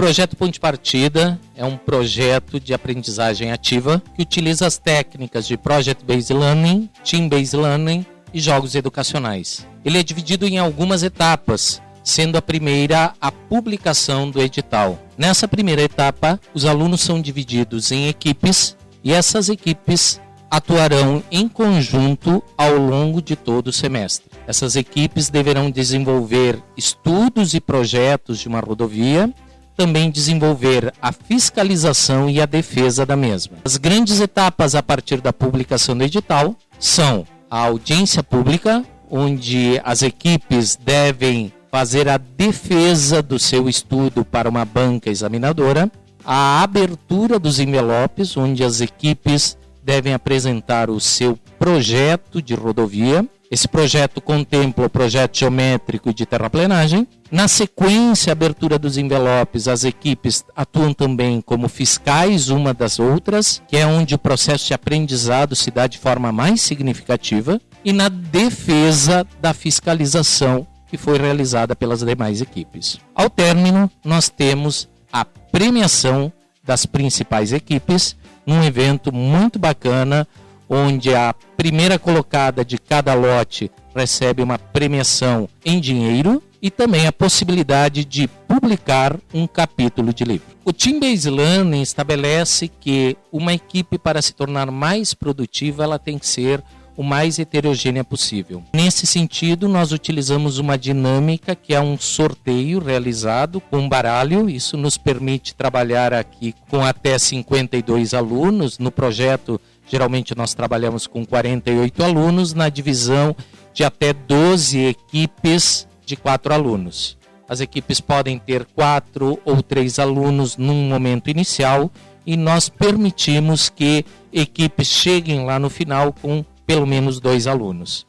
projeto Ponte Partida é um projeto de aprendizagem ativa que utiliza as técnicas de Project Based Learning, Team Based Learning e jogos educacionais. Ele é dividido em algumas etapas, sendo a primeira a publicação do edital. Nessa primeira etapa, os alunos são divididos em equipes e essas equipes atuarão em conjunto ao longo de todo o semestre. Essas equipes deverão desenvolver estudos e projetos de uma rodovia também desenvolver a fiscalização e a defesa da mesma. As grandes etapas a partir da publicação do edital são a audiência pública, onde as equipes devem fazer a defesa do seu estudo para uma banca examinadora, a abertura dos envelopes, onde as equipes devem apresentar o seu projeto de rodovia, esse projeto contempla o projeto geométrico de terraplenagem. Na sequência, abertura dos envelopes, as equipes atuam também como fiscais uma das outras, que é onde o processo de aprendizado se dá de forma mais significativa, e na defesa da fiscalização que foi realizada pelas demais equipes. Ao término, nós temos a premiação das principais equipes num evento muito bacana onde a primeira colocada de cada lote recebe uma premiação em dinheiro e também a possibilidade de publicar um capítulo de livro. O Team Based Learning estabelece que uma equipe para se tornar mais produtiva, ela tem que ser o mais heterogênea possível. Nesse sentido, nós utilizamos uma dinâmica que é um sorteio realizado com baralho. Isso nos permite trabalhar aqui com até 52 alunos no projeto Geralmente nós trabalhamos com 48 alunos na divisão de até 12 equipes de quatro alunos. As equipes podem ter quatro ou três alunos num momento inicial e nós permitimos que equipes cheguem lá no final com pelo menos dois alunos.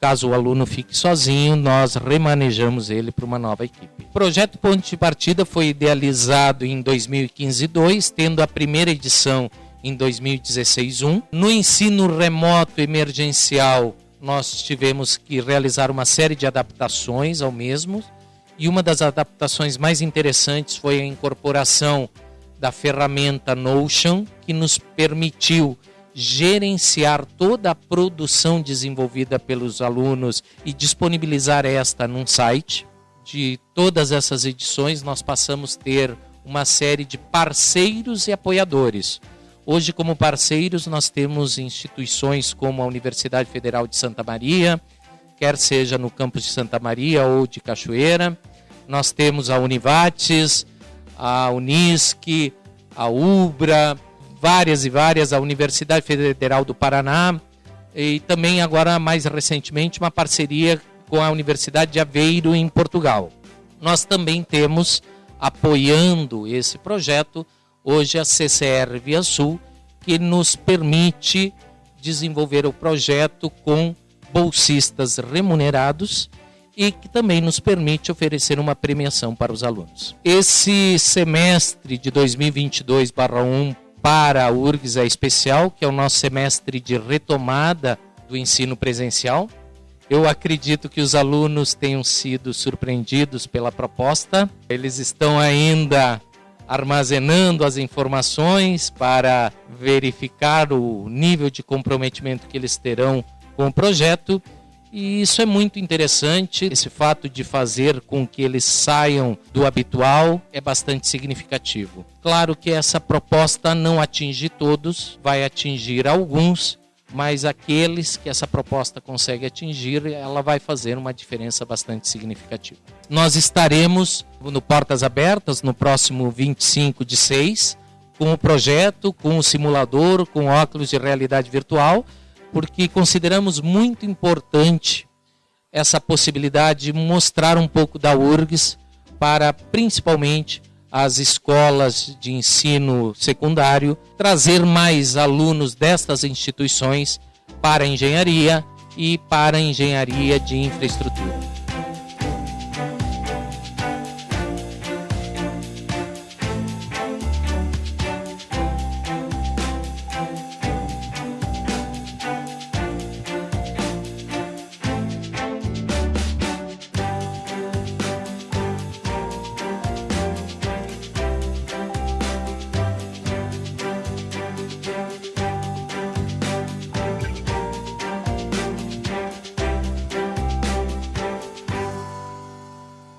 Caso o aluno fique sozinho, nós remanejamos ele para uma nova equipe. O projeto Ponte de Partida foi idealizado em 2015-2, tendo a primeira edição em 2016-1. No ensino remoto emergencial, nós tivemos que realizar uma série de adaptações ao mesmo, e uma das adaptações mais interessantes foi a incorporação da ferramenta Notion, que nos permitiu gerenciar toda a produção desenvolvida pelos alunos e disponibilizar esta num site. De todas essas edições, nós passamos a ter uma série de parceiros e apoiadores. Hoje, como parceiros, nós temos instituições como a Universidade Federal de Santa Maria, quer seja no campus de Santa Maria ou de Cachoeira. Nós temos a Univates, a Unisc, a UBRA, várias e várias, a Universidade Federal do Paraná e também agora mais recentemente uma parceria com a Universidade de Aveiro em Portugal. Nós também temos apoiando esse projeto hoje a CCR Via Sul, que nos permite desenvolver o projeto com bolsistas remunerados e que também nos permite oferecer uma premiação para os alunos. Esse semestre de 2022/1 para a URGS é especial, que é o nosso semestre de retomada do ensino presencial. Eu acredito que os alunos tenham sido surpreendidos pela proposta. Eles estão ainda armazenando as informações para verificar o nível de comprometimento que eles terão com o projeto. E isso é muito interessante. Esse fato de fazer com que eles saiam do habitual é bastante significativo. Claro que essa proposta não atinge todos, vai atingir alguns, mas aqueles que essa proposta consegue atingir, ela vai fazer uma diferença bastante significativa. Nós estaremos no Portas Abertas no próximo 25 de 6, com o projeto, com o simulador, com óculos de realidade virtual, porque consideramos muito importante essa possibilidade de mostrar um pouco da URGS para principalmente as escolas de ensino secundário, trazer mais alunos destas instituições para a engenharia e para a engenharia de infraestrutura.